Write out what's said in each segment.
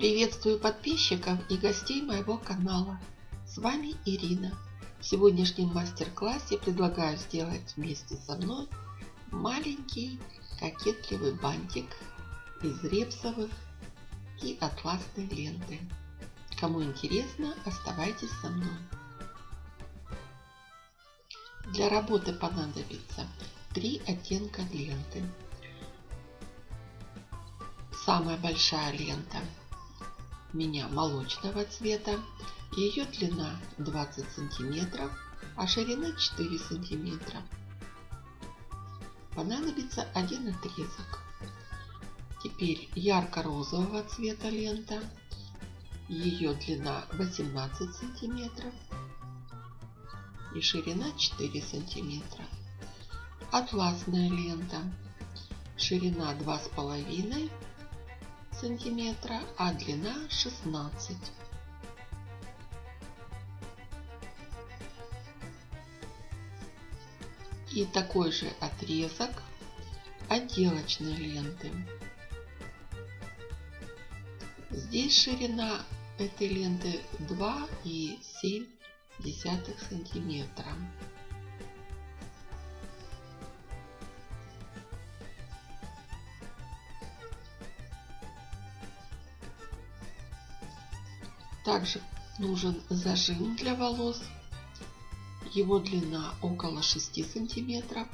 Приветствую подписчиков и гостей моего канала. С вами Ирина. В сегодняшнем мастер-классе предлагаю сделать вместе со мной маленький кокетливый бантик из репсовых и атласной ленты. Кому интересно, оставайтесь со мной. Для работы понадобится три оттенка ленты. Самая большая лента меня молочного цвета. Ее длина 20 сантиметров, а ширина 4 сантиметра. Понадобится один отрезок. Теперь ярко-розового цвета лента. Ее длина 18 сантиметров и ширина 4 сантиметра. Атласная лента. Ширина 2,5 сантиметра, а длина 16. И такой же отрезок отделочной ленты. Здесь ширина этой ленты 2,7 сантиметра. Также нужен зажим для волос. Его длина около 6 сантиметров.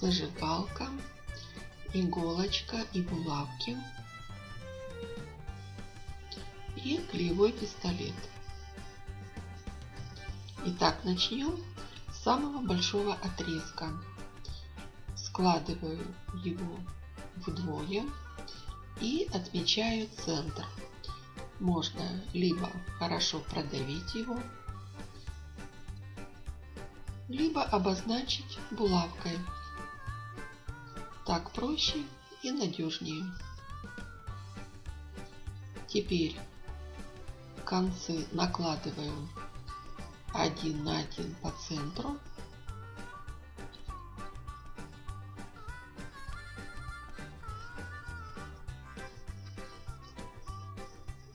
Зажигалка, иголочка и булавки. И клеевой пистолет. Итак, начнем с самого большого отрезка. Складываю его вдвое и отмечаю центр. Можно либо хорошо продавить его, либо обозначить булавкой. Так проще и надежнее. Теперь концы накладываем один на один по центру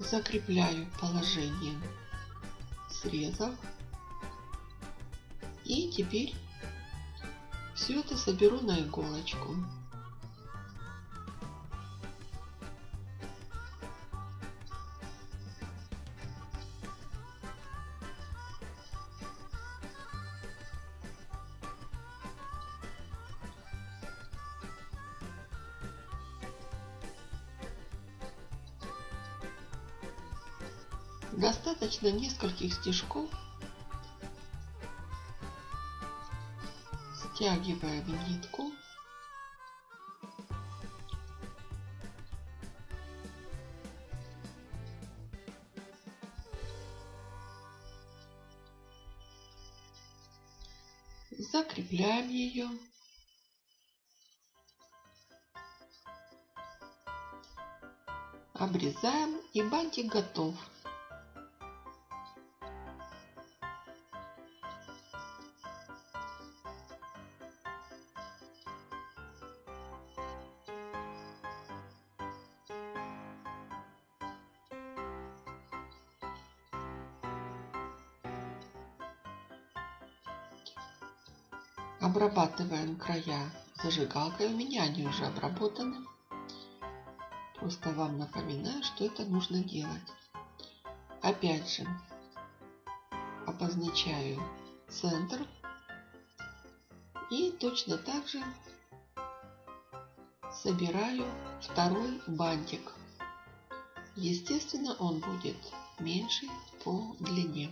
закрепляю положение срезов. И теперь все это соберу на иголочку. Достаточно нескольких стежков. Стягиваем нитку. Закрепляем ее. Обрезаем и бантик готов. Обрабатываем края зажигалкой. У меня они уже обработаны. Просто вам напоминаю, что это нужно делать. Опять же, обозначаю центр. И точно так же собираю второй бантик. Естественно, он будет меньше по длине.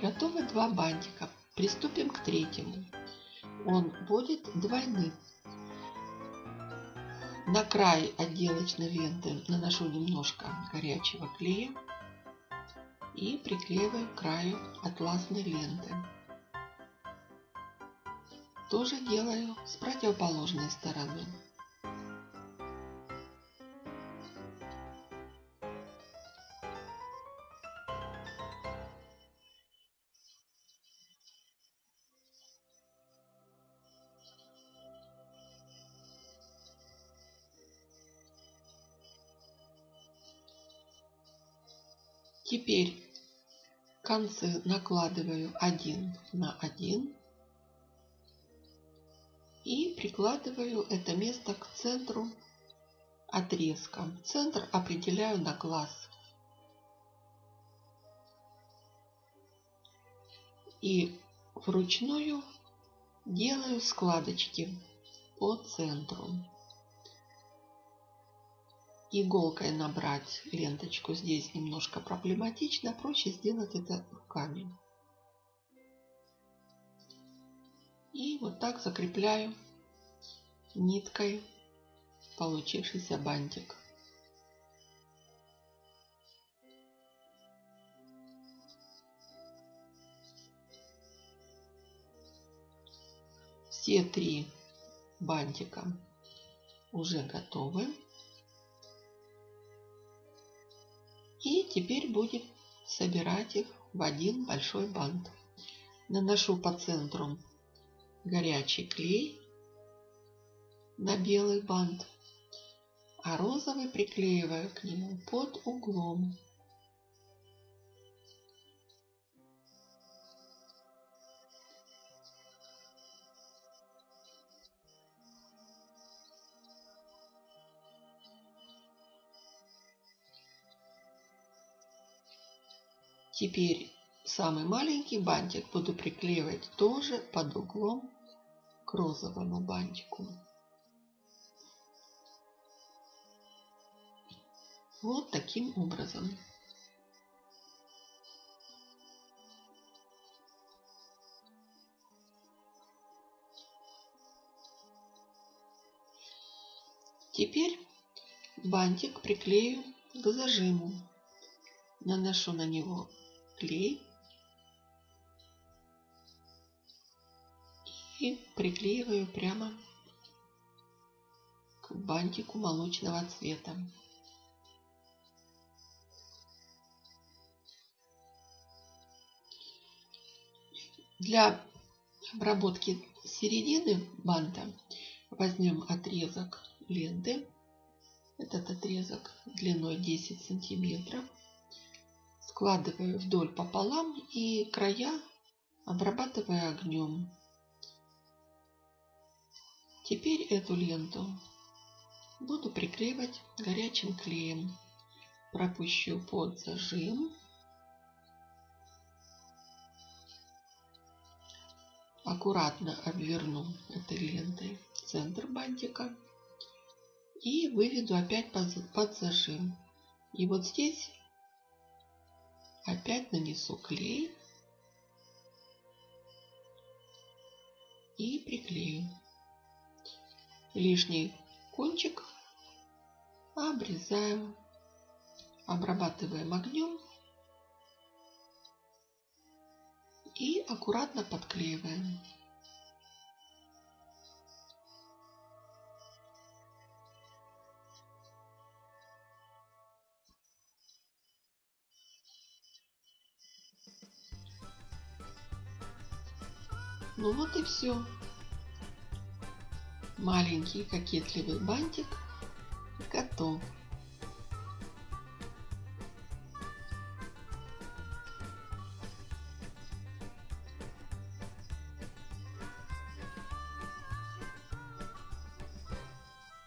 Готовы два бантика. Приступим к третьему. Он будет двойным. На край отделочной ленты наношу немножко горячего клея и приклеиваю к краю атласной ленты. Тоже делаю с противоположной стороны. Теперь концы накладываю один на один и прикладываю это место к центру отрезка. Центр определяю на глаз. И вручную делаю складочки по центру иголкой набрать ленточку здесь немножко проблематично, проще сделать это руками. И вот так закрепляю ниткой получившийся бантик. Все три бантика уже готовы. И теперь будем собирать их в один большой бант. Наношу по центру горячий клей на белый бант, а розовый приклеиваю к нему под углом. Теперь самый маленький бантик буду приклеивать тоже под углом к розовому бантику. Вот таким образом. Теперь бантик приклею к зажиму. Наношу на него клей и приклеиваю прямо к бантику молочного цвета. Для обработки середины банта возьмем отрезок ленты. Этот отрезок длиной 10 сантиметров складываю вдоль пополам и края обрабатываю огнем. Теперь эту ленту буду приклеивать горячим клеем. Пропущу под зажим. Аккуратно обверну этой лентой центр бантика и выведу опять под зажим. И вот здесь Опять нанесу клей и приклею. Лишний кончик обрезаем, обрабатываем огнем и аккуратно подклеиваем. Ну вот и все. Маленький кокетливый бантик готов.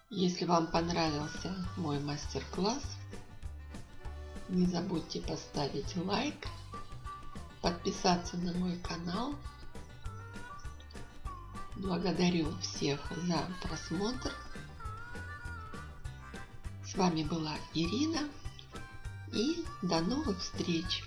Если вам понравился мой мастер-класс, не забудьте поставить лайк, подписаться на мой канал – Благодарю всех за просмотр. С вами была Ирина и до новых встреч!